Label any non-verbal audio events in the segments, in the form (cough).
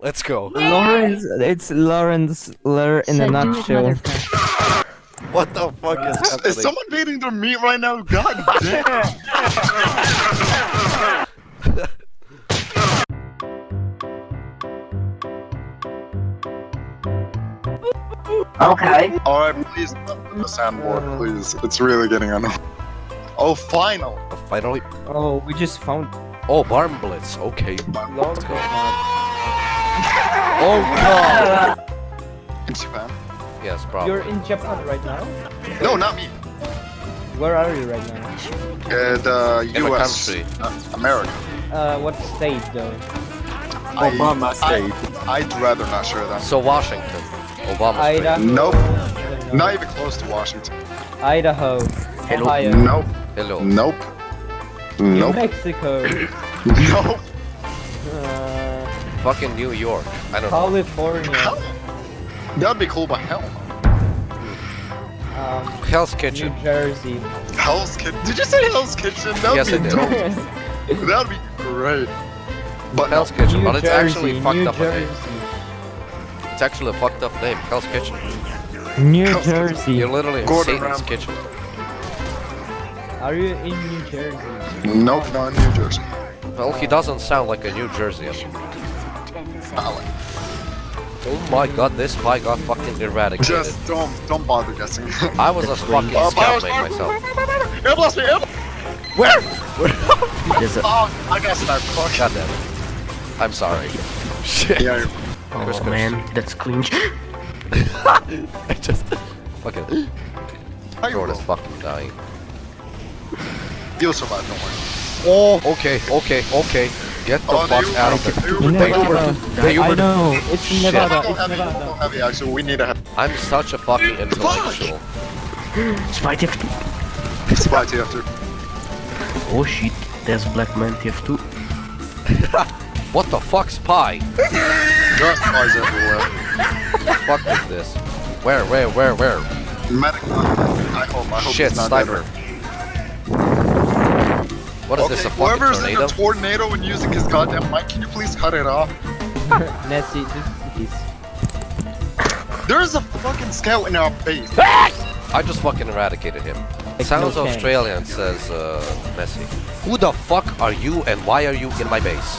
Let's go. Lawrence, it's Lawrence Lur in a Said do it, nutshell. What the fuck is happening? Is someone beating their meat right now? God damn! (laughs) (laughs) Okay. Alright, please don't put the sandboard, please. It's really getting annoying. Oh, final! Finally. Oh, we just found. Oh, Barnblitz. Okay. Let's go. Oh god. In Japan? Yes, probably. You're in Japan right now. No, not me. Where are you right now? Uh, the In the US. Uh, America. Uh, what state though? I- Obama I- State. I'd rather not share that. So Washington. Obama. State. Idaho. Nope. Don't know. Even close to Washington. Idaho. Hello. Ohio. Nope. Hello. Nope. New Nope. Mexico. (laughs) (laughs) Nope. Fucking New York. I don't know. California. That'd be cool, but hell. Um, Hell's Kitchen. New Jersey. Hell's Kitchen. Did you say Hell's Kitchen? That'd Yes, be I did. (laughs) That'd be great. But Hell's no. Kitchen, New but it's Jersey, actually fucked New up a name. It's actually a fucked up name. Hell's Kitchen. New Hell's Kitchen. Jersey. You're literally in Gordon Satan's Ramsay. kitchen. Are you in New Jersey? Nope, not in New Jersey. Well, he doesn't sound like a New Jerseyan. Not Oh my god, this spy got fucking eradicated. Just don't, don't bother guessing. (laughs) I was a fucking Uh, scout Bowers- mate myself. Air blast me! Air Where? There's a Oh, I got sniped. Fuck. God damn it. I'm sorry. Shit. Yeah, Oh Chris, Chris. man, that's clean. (laughs) (laughs) I just fucking how you Jordan is roll? fucking dying. You'll survive, don't worry. Oh, okay, okay, okay. Get the Oh, fuck they- out of there. they- In they- Nevada. They I know. It's Shit. Nevada. It's heavy. Nevada. Heavy. heavy, actually. We need a heavy. I'm such a fucking intellectual. Spy TF2. spy TF2. Oh shit, there's Black Man TF2. (laughs) What the fuck, spy? There are spies everywhere. fuck is this? Where, where, where, where? Medic. I hope, I hope Shit, sniper. dead. What is Okay, this, a fucking whoever's in tornado? a tornado and using his goddamn mic, can you please cut it off? Nessie, this is. There's a fucking scout in our base. I just fucking eradicated him. Sounds no Australian, says uh, Messi. Who the fuck are you and why are you in my base?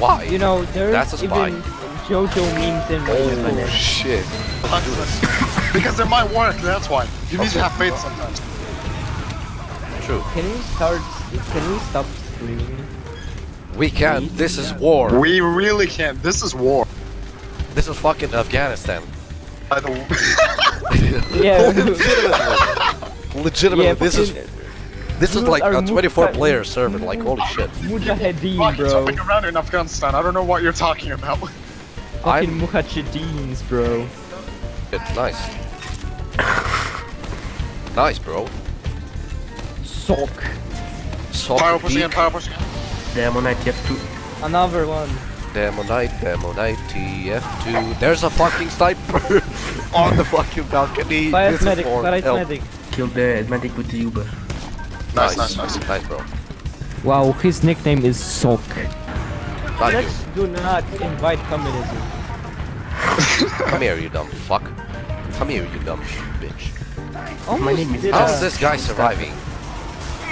Why? You know, there's That's a spy. even JoJo memes in my oh shit. (laughs) because it might work, that's why. You need to have faith sometimes. True. Can we start? Can we stop screaming? We can't. This is war. We really can't. This is war. This is fucking Afghanistan. By the. (laughs) Yeah. Legitimately. Legitimately, yeah, this is this is like a 24-player server. Like holy shit. Mujahideen, Fuck, it's bro. jumping around in Afghanistan. I don't know what you're talking about. Fucking I'm Mujahideens, bro. nice. Nice, bro. Sock. Soft Power pushing in, beak. power pushing in. Demoknight TF2. Another one. Demoknight, Demoknight, TF2. There's a fucking sniper (laughs) on the fucking balcony. Fire This is medic, for fire medic. Killed the medic with the Uber. Nice, nice, nice. nice, bro. Wow, his nickname is Sock. Thank. Let's do not invite communism. (laughs) Come here, you dumb fuck. Come here, you dumb bitch. Almost My name is- How's this guy surviving?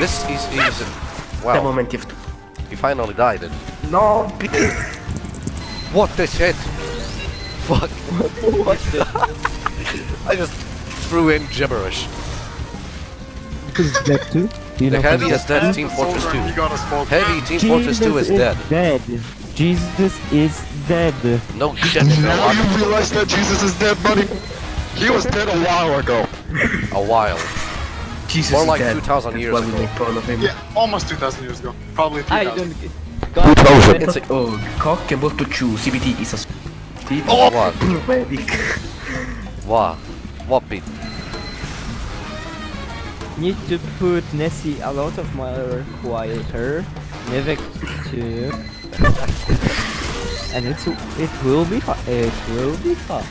This is he's wow. Demoman TF2. He finally died. And No, what the shit? Fuck. (laughs) What the? (laughs) I just threw in gibberish. Who's dead too? Do you The heavy who's is dead. Team Fortress 2. He got a smoke. Heavy Team Fortress 2 is dead. dead. Jesus is dead. No shit, Now you realize that Jesus is dead, buddy. He was dead a while ago. A while. Jesus More like 2,000 years why ago. make fun of him. Yeah, almost 2,000 years ago. Probably I 3,000. don't. God, It's a, Oh, cock able to chew. CBT is a Steve. oh, what? (laughs) medic. What? What beat? need to put Nessie a lot of more quieter. Mivik too. and it's it will be fun. It will be fun.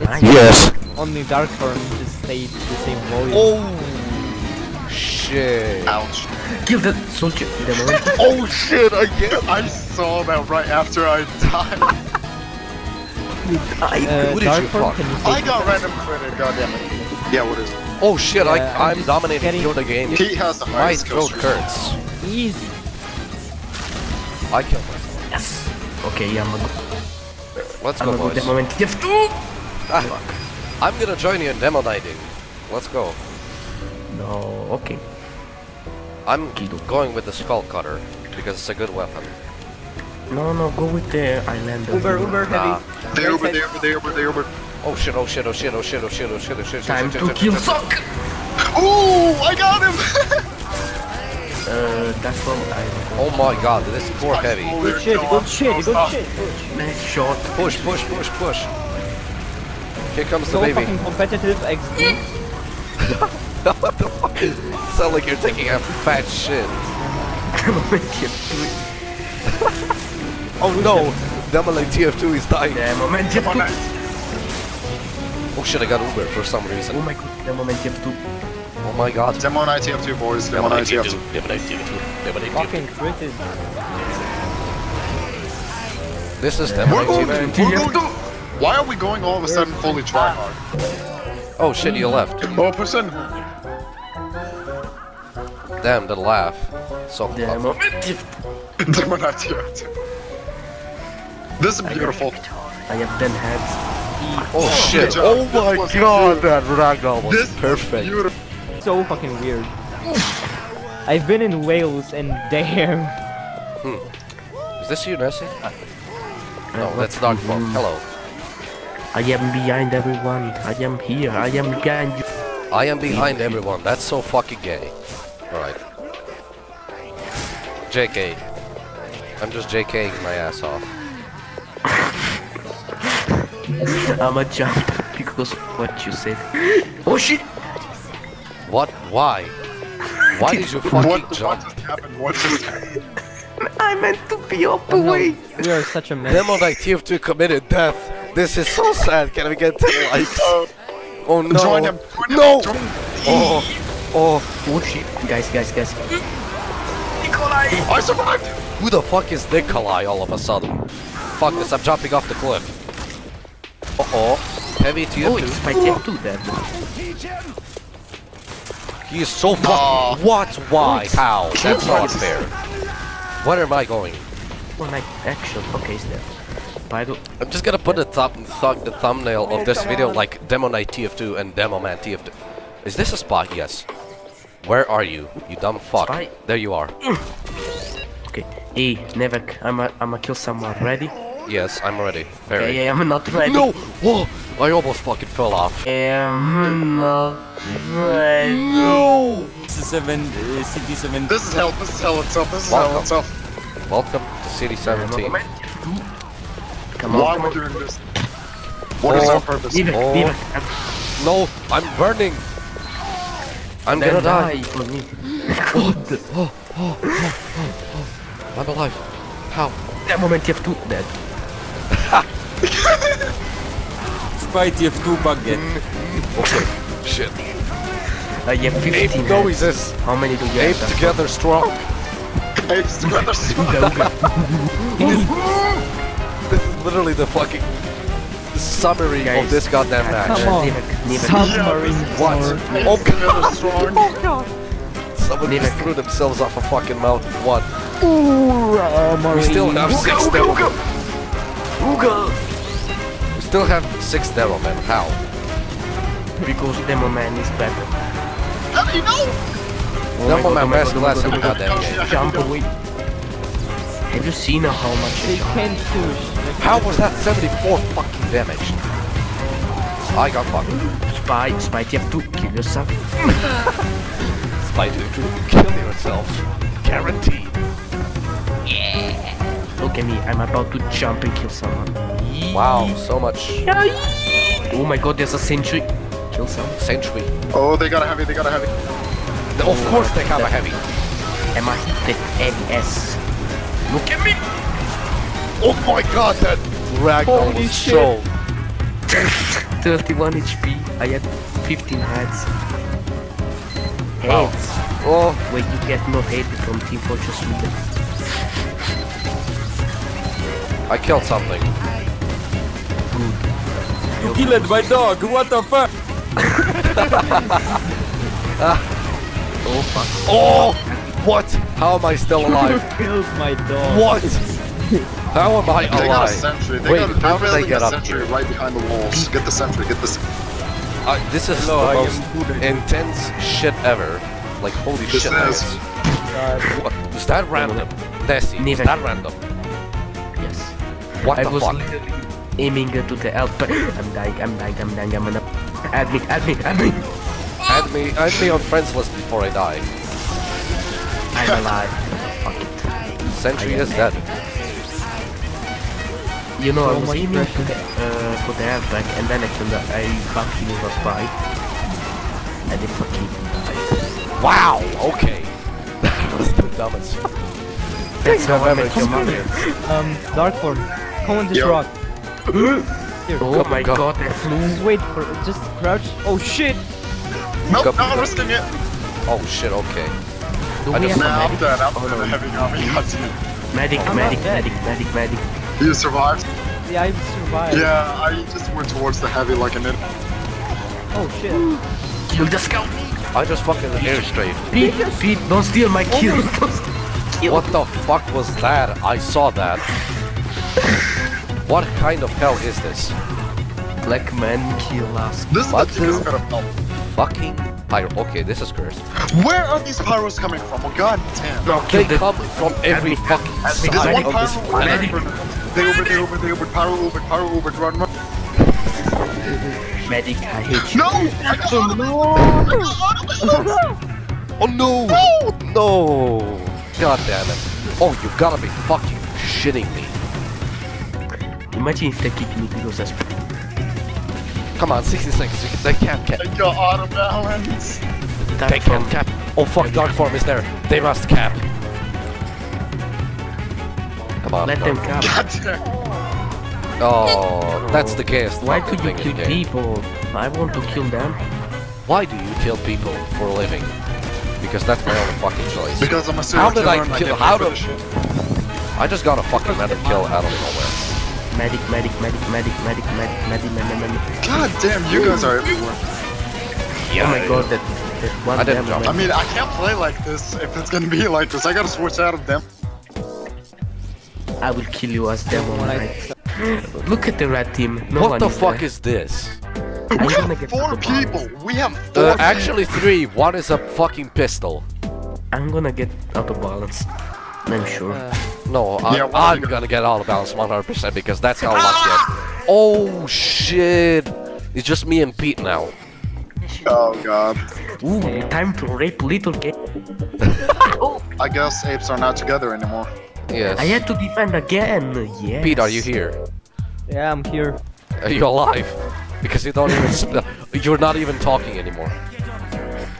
It, it's Yes. only Dark Form just stayed the same volume. Oh shit. Ouch. Kill the soldier. Demoman. (laughs) Oh shit, I get I saw that right after I died. I, Uh, Who did you Darkform, fuck? can you I got random critter, goddammit. Yeah, what is it? Oh shit, Yeah, I'm I, I'm dominating getting- you the game. He has the My highest kill throat streak. hurts. easy? I killed myself. yes. Okay, yeah, I'm a, Let's I'm go, a good boys. moment. You have to. Ah, I'm gonna join you in demo nighting. Let's go. No, okay. I'm going with the skull cutter because it's a good weapon. No, no, go with the Eyelander. Uber, Uber, Nah. heavy. They Right Uber, side. they Uber, they Uber, they Uber. Oh shit, oh shit, oh shit, oh shit, oh shit, oh shit, oh shit, Time shit, to kill shit, shit. Sock! (laughs) Ooh, I got him! (laughs) Uh, that's from I Oh my god, this is poor heavy. Good shit, good shit, good shit. Nice shot. Push, push, push, push. Here comes the So baby. fucking competitive XD. what the fuck? Sound like you're taking a fat shit. moment you have to. Oh no! Demolay TF2 is dying. The moment you have. Oh shit, I got Uber for some reason. Oh my god, the moment you have to. Oh my god. Demo 90 up 2 boys, demo 90 up 2. Demolay TF2. Demolay Fucking critted. This is We're Demolay going, TF2. We're going, why are we going all of a sudden fully try hard? Oh shit, you left. Oh, person! Damn, the laugh. So The moment you have to. demo 90 up 2. This is beautiful. I have 10 heads. Oh shit. Oh my This was god, that ragdoll was This perfect. Beautiful. So fucking weird. I've been in Wales and damn. Is this you, Nessie? Uh, No, that's to Darkfall. Hello. I am behind everyone. I am here. I am behind you. I am behind everyone. That's so fucking gay. Alright. JK. I'm just JKing my ass off. (laughs) I'm a jump because of what you said. Oh shit! What? Why? Why did you fucking What, what jump? just happened? What just (laughs) I meant to be up Oh, no. away. We are such a mess. Demo Knight TF2 committed death. This is so sad. Can we get 10 likes? (laughs) Oh no. Join him! Join! No! Him. Oh, oh. Oh shit! Guys, guys, guys. Nikolai. I survived! Who the fuck is Nikolai all of a sudden? Fuck this, I'm jumping off the cliff. Uh oh. Heavy Oh, TF2. it's my tip too then. He is so Aw. fucking. What? Why? How? That's not fair. Where am I going? One like action. Okay, is there? By the I'm just gonna put the, thumb, th the thumbnail of this video like Demo Knight TF2 and Demo Man TF2. Is this a spot? Yes. Where are you? You dumb fuck. Spy. There you are. okay. Hey, Nevek, I'm a, I'm a kill someone. Ready? Yes, I'm ready. Yeah, Very. yeah, I'm not ready. No! Whoa! I almost fucking fell off. I'm not ready. No! seven, uh, city seven. This is hell, this is hell itself, this is Welcome. hell itself. Welcome to City 17. Come on, Why come am I on. doing this? What is Oh. our purpose? Nevek, Oh. Nevek, I'm No! I'm burning! I'm gonna then die! for me. (laughs) I'm oh, oh, oh, alive. How? That moment you have to dead. (laughs) Spite, you have two baguette. Mm-hmm. Okay. Shit. Uh, I have 15 Ape heads. noises! How many do you Ape have? together strong! Apes together. (laughs) This is literally the fucking summary of this goddamn match. Come on. Nevek, Nevek. Submarine What? power. Oh together (laughs) strong. Oh, Someone just threw themselves off a fucking mountain. What? Ooh, We still have six Ooga, demo ooga. Ooga. We still have six demo men. How? Because Demo Man is better. How do you know? Oh Demo man oh God, best oh class in oh my God. goddamn game. Jump away. Have you seen how much They can't push. How was that 74 fucking damage? I got fucked. Spy, Spy, you have to kill yourself. (laughs) Spy to kill yourself. Guaranteed. Yeah. Look at me, I'm about to jump and kill someone. Wow, so much Oh my god, there's a sentry. Kill someone. century. Oh, they got a heavy, they got a heavy. Of course they have a heavy. Am I the NS? Look at me! Oh my god, that ragdoll Holy was shit. so... (laughs) 31 HP. I had 15 heads. Wow. Heads. Oh, Wait, you get no hate from Team Fortress Sweden. I killed something. good. You killed my dog. What the fuck? (laughs) Oh fuck. Oh! What? How am I still (laughs) alive? Killed my dog. what? How am I They got a sentry. They Wait, got a, how did they get up sentry here? right behind the walls. Get the sentry. Get this. Uh, this is Hello, the am most intense shit ever. Like, holy This shit, is- that is. God. What? Is that random? Nessie, is that random? Yes. What I the was fuck? literally aiming to the elf, but I'm dying, I'm dying, I'm dying, I'm gonna... Add me, add me, add me! Add me, add me on friends list before I die. I'm alive. Fuck it. Sentry is dead. You know, So I was much aiming pressure. to the, uh, for the airbag, and then I turned I fucking was by. And it fucking died. Wow, okay. (laughs) That was the dumbest. That's how I ever met your mother. experienced. Um, dark form. Come on this Yo. rock. Here. Oh my go. god, I flew. Just wait for it. just crouch. Oh shit! Nope, Go- not risking it. Oh shit, okay. Do I we just- have Nah, a I'm medic? dead. I'm Oh, dead. no. Heavy army. Got (laughs) you. Medic, I'm medic, not dead. medic, medic, medic. You survived. Yeah, I survived. Yeah, I just went towards the heavy like an idiot. Oh shit. Kill the scout! Me! I just fucking air strafed. Pete, Pete, don't steal my kill! Don't steal my kill. What the fuck was that? I saw that. (laughs) what kind of hell is this? Black man kill us. This is What the biggest the- bit of help. Fucking pyro. Okay, this is cursed. Where are these pyros coming from? Oh god damn. No, They the... come from every fucking side of this one planet. Medic. pyro. They open, they open, they open, pyro open, pyro open, run, run. Medic, I hate you. No! I got out of it! I got out of it! Oh no! No! God damn it. Oh, you gotta be fucking shitting me. Imagine if they kick me because that's... Come on, 60 seconds. They can't cap. I got out of balance. They can't cap. Oh fuck, Dark Form is there. They must cap. Come. Let them cap. God damn. Oh, that's the gayest Why could you kill in the game. people? I want to kill them. Why do you kill people for a living? Because that's my only fucking choice. Because I'm a serial How did I killer and kill- get how paid did- this. I just got a fucking random kill out of nowhere. Medic, medic, medic, medic, medic, medic, medic, medic, medic. God damn, you guys are everywhere. Oh my god, that, that one I didn't devil jump. I mean, I can't play like this if it's gonna be like this. I gotta switch out of them. I will kill you as demon When I- knight. Look at the red team. No what one the is fuck there. is this? I'm We have four out of people. We have four Uh, actually three. One is a fucking pistol. I'm gonna get out of balance. I'm sure. Uh, No, I'm, Yeah, well, I'm gonna get out of balance 100% because that's how lucky I am. Oh shit! It's just me and Pete now. Oh god. Ooh, time to rape little kid. (laughs) I guess apes are not together anymore. Yes. I had to defend again. Yes. Pete, are you here? yeah, I'm here. Are you alive? Because you don't even. you're not even talking anymore.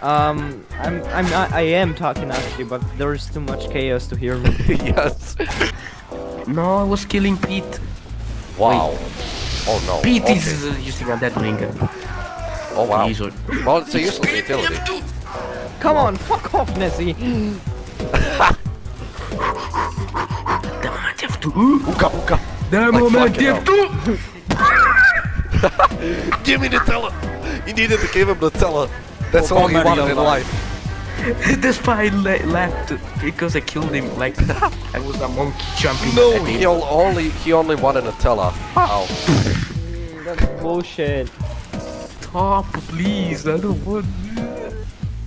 Um, I'm I'm not I am talking actually, but there is too much chaos to hear me. (laughs) yes. No, I was killing Pete. Wow. Oh no. Pete okay. is uh, using a dead ringer. Oh wow. He's a- Well, it's a useless utility. Come on, fuck off, Nessie. (laughs) Ooka ooka. Damn, Like man, fucking have to. Give me the teller. You needed to give him the teller. That's oh, all he wanted in life. the spy le left because I killed him like (laughs) I was a monkey jumping No, he only he only wanted a teller. How? That's bullshit. Stop, please. I don't want.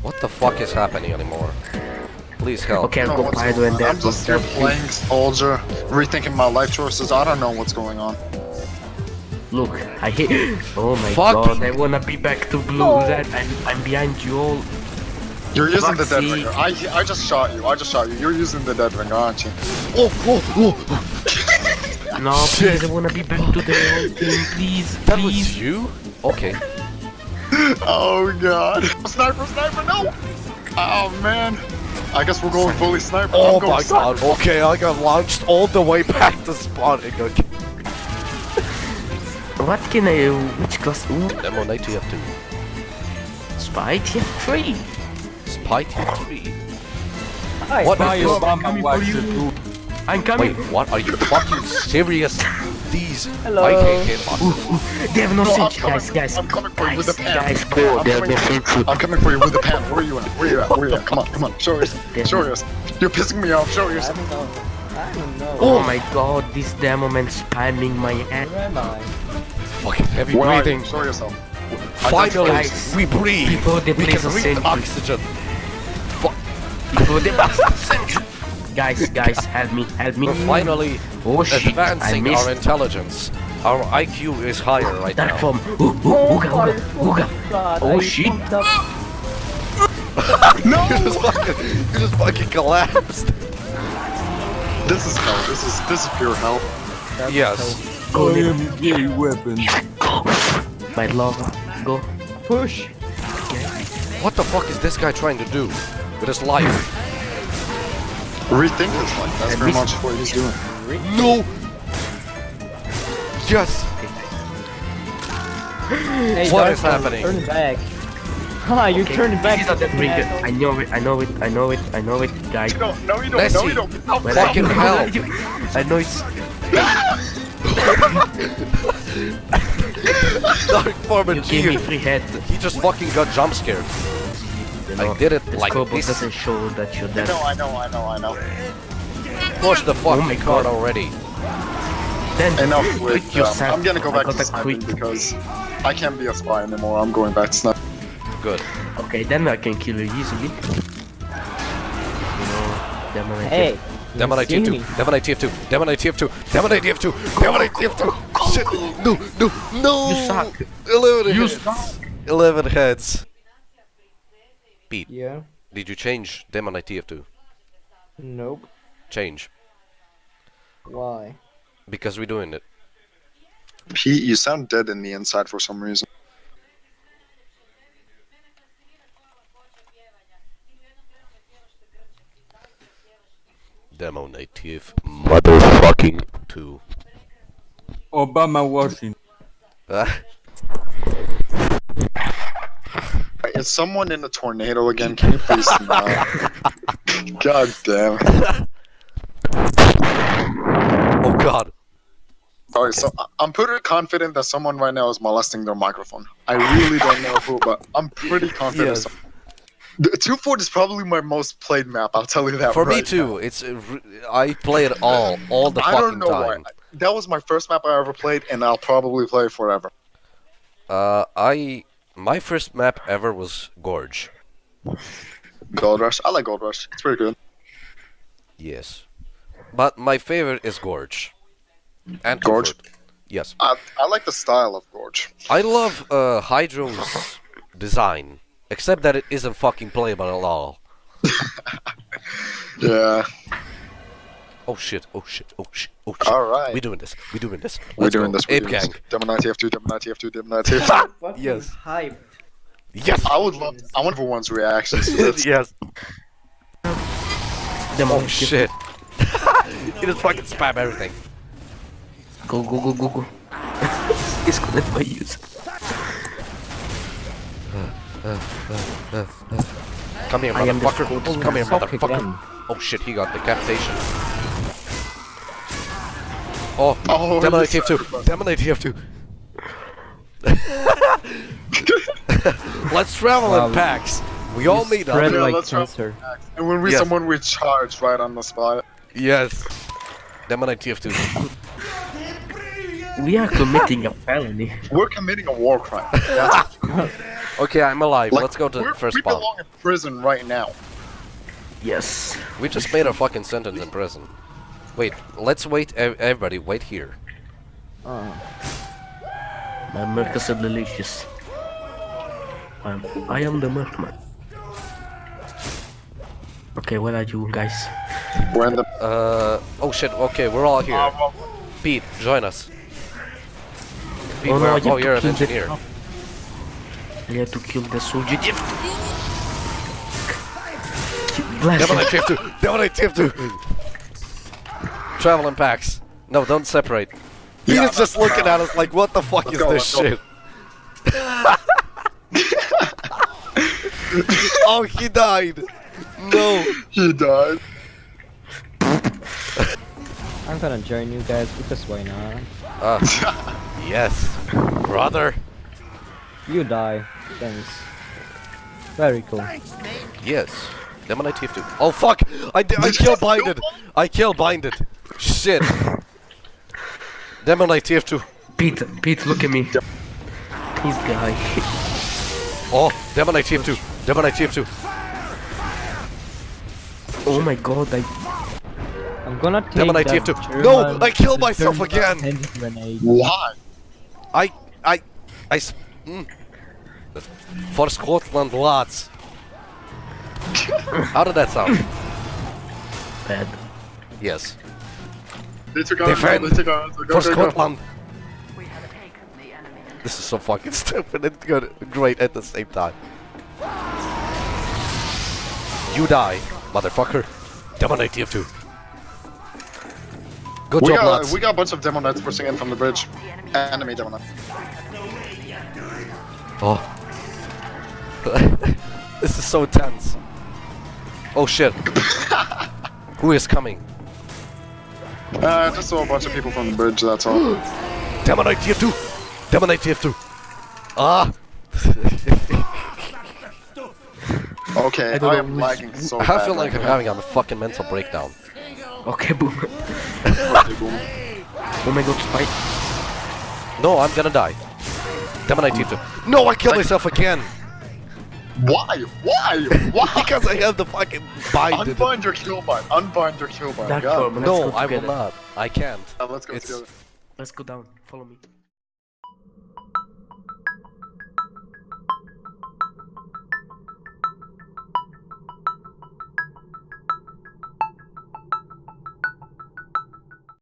What the fuck is happening anymore? Please help. Okay, I'll go what's Pyro going and on? then I'm just here playing soldier, rethinking my life choices. I don't know what's going on. Look, I hate. (laughs) Oh my Fucking- god, I wanna be back to blue. That I'm, I'm behind you all. You're using the dead Foxy. ringer. I I just shot you. I just shot you. You're using the dead ringer, aren't you? Oh, oh, oh. oh. (laughs) No, please, I wanna be back to the old (laughs) team, please, That please. was you? Okay. Oh god. Sniper, sniper, no! Oh man. I guess we're going fully sniper. Oh I'm going my sniper. god. Okay, I got launched all the way back to spawning. Okay. What can I? Which class? Ooh, Demo Knight TF2. spy TF3. Spy TF3. Hi. What Why is this? Coming for you. I'm coming. Wait, what? Are you fucking serious? These. Hello. I hate hitboxes. They have no No, I'm sense, guys, guys. I'm coming for you with guys, the pan. guys, go. I'm They have no sense. I'm coming for you with the pan. Where are you at? Where are you at? Where are you at? Where are you at? Come on, come on. Show yourself. Show yourself. You're pissing me off. Show I don't know. I don't know. Oh my god, this demo man spamming my head. Where am I? Fucking heavy Where are you? breathing. Show yourself. Finally, Guys, we breathe. before they we place can a breathe sentry. oxygen. Before they Guys, guys, help me, help me. We're finally Oh shit, advancing our intelligence. Our IQ is higher right that now. from. Ooh, ooh, ooga, ooga, oh ooga. God, Oh, oh shit. fucked up. (laughs) you just fucking, you just fucking collapsed. This is hell. This is this is pure hell. That's Yes. so- I am gay weapons. My love, go. Push. What the fuck is this guy trying to do with his life? Rethink his life. That's And very much what he's doing. No. Yes. Hey, What Dark is Souls, happening? Turn it back. Ha, you Okay, turned back. This is not that you ring. I know it, I know it, I know it, I know it, guys. No, no, you don't. No, you don't. No, But Fucking I, hell. (laughs) I know it's. (laughs) Dark Foreman You gave me free head. He just fucking got jump scared. You I did it the like scope this. doesn't show that you're dead. No, I know, I know, I know. Push the fucking Oh my card God. already. Then Enough quit with. Um, yourself. I'm gonna go back to a sniping quit. because I can't be a spy anymore. I'm going back to sniping. Good. Okay, then I can kill you easily. You know, then I Hey. Demon you see ITF2, me. Demoknight TF2, Demoknight TF2, Demoknight TF2, Demoknight TF2. Shit. No, no, no. You suck. 11 You heads. 11 heads. Pete, Yeah. did you change Demoknight TF2? Nope. Change. Why? Because we're doing it. Pete, you sound dead in the inside for some reason. Demo native motherfucking 2. Obama Washington. (laughs) Ah, Is someone in a tornado again? Can you please (laughs) not? God damn. oh god. Alright, so I- I'm pretty confident that someone right now is molesting their microphone. I really don't know who, but I'm pretty confident. Yes. some- The 2Fort is probably my most played map. I'll tell you that. For me right too. It's I play it all, all the now. I fucking don't know time. why. That was my first map I ever played, and I'll probably play it forever. Uh, I my first map ever was Gorge. Gold Rush. I like Gold Rush. It's pretty good. Yes, but my favorite is Gorge. And Gorge? Comfort. Yes, I, I like the style of Gorge. I love uh, Hydro's design, except that it isn't fucking playable at all. (laughs) Yeah. Oh shit! Oh shit! Oh shit! Oh shit! All right. We doing this. We doing this. We're doing go. this. We're Ape doing this. Gang. Demoknight TF2, Demoknight TF2, Demoknight TF2. Yes. hype. Yes. I would love. I want everyone's reactions to this. (laughs) yes. Demon Oh shit! (laughs) you just fucking spam everything. Go, go, go, go, go. Disconnect my user. Come here, I am the motherfucker. Come here, Fuck motherfucker. Oh shit! He got decapitation. Oh, Oh, Demon this ITF2. Demoknight TF2. Let's travel Wow. in packs. We all meet up. Yeah, like let's try- cancer. And when we Yes. someone we charge right on the spot. Yes. Demoknight TF2. We are committing a felony. We're committing a war crime. (laughs) Okay, I'm alive. like, Let's go to the first We spot. belong in prison right now. Yes. We just made a fucking sentence in prison. Wait, let's wait. Everybody, wait here. Uh, My milk is delicious. I'm, I am the milkman. Okay, where are you guys? We're in the. Uh. Oh shit. Okay, we're all here. Pete, join us. Pete, oh, no, where? oh you're an kill the- engineer. I have to kill the soldier. Kill- Blast Demon him. ITF2. Demoknight TF2. Travel in packs. No, don't separate. He Yeah, is just looking at us like, what the fuck Let's is go, this shit? (laughs) oh, he died. No. he died. I'm gonna join you guys because why not? Ah, yes, brother. You die. Thanks. Very cool. Yes. Demoknight TF2. Oh fuck! I, di- I (laughs) kill binded! I kill binded! Shit! Demoknight TF2. Pete, Pete, look at me. This guy. Oh, Demoknight TF2. Demoknight TF2. Oh my god, I I'm gonna take Demoknight that TF2. No, I killed myself again. hand grenade. Why? I, I, I. s- Mm. For Scotland, lads. How did that sound? bad. Yes. They took out. Defend They took out. Go, For go, go. Scotland. This is so fucking (laughs) stupid and good, great at the same time. You die, motherfucker. Demoknight TF2. Good We job, got, lads. we got a bunch of demo nets pushing in from the bridge. Enemy demo net. Oh. (laughs) this is so tense. Oh shit. Who is coming? Uh, just saw a bunch of people from the bridge, that's all. (gasps) Demoknight TF2! Demoknight TF2! Ah! (laughs) Okay, I I, don't know am lagging so I bad feel like right I'm having a fucking mental breakdown. Okay, boom. now. Okay, boom. Oh my god, spike. No, I'm gonna die. Demoknight TF2. No, I killed myself again! Why? Why? Why? (laughs) Because I have the fucking binded. Unbind your kill bind. Unbind your kill bind. Dark God. No, I will not. I can't. Uh, let's go It's- together. Let's go down. Follow me.